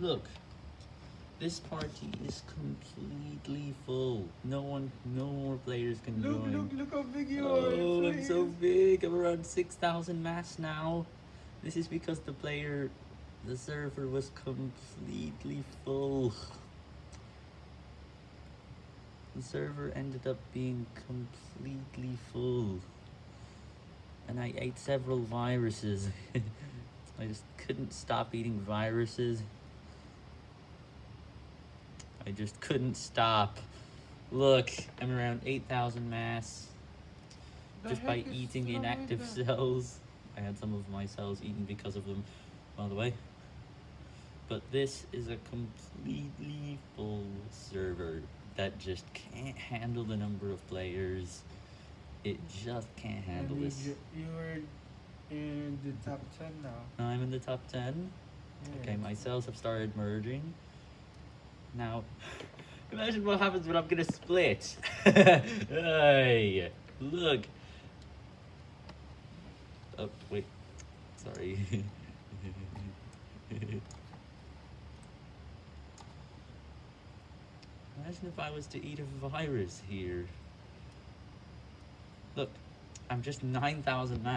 Look, this party is completely full. No one, no more players can Look, join. look, look how big you oh, are. I'm so big. I'm around 6,000 mass now. This is because the player, the server was completely full. The server ended up being completely full. And I ate several viruses. I just couldn't stop eating viruses. I just couldn't stop. Look, I'm around 8,000 mass The just by eating inactive that? cells. I had some of my cells eaten because of them, by the way. But this is a completely full server that just can't handle the number of players. It just can't handle And you this. You are in the top 10 now. I'm in the top 10. Okay, my cells have started merging. Now, imagine what happens when I'm gonna split. hey, look. Oh, wait. Sorry. Imagine if I was to eat a virus here. Look, I'm just 9,000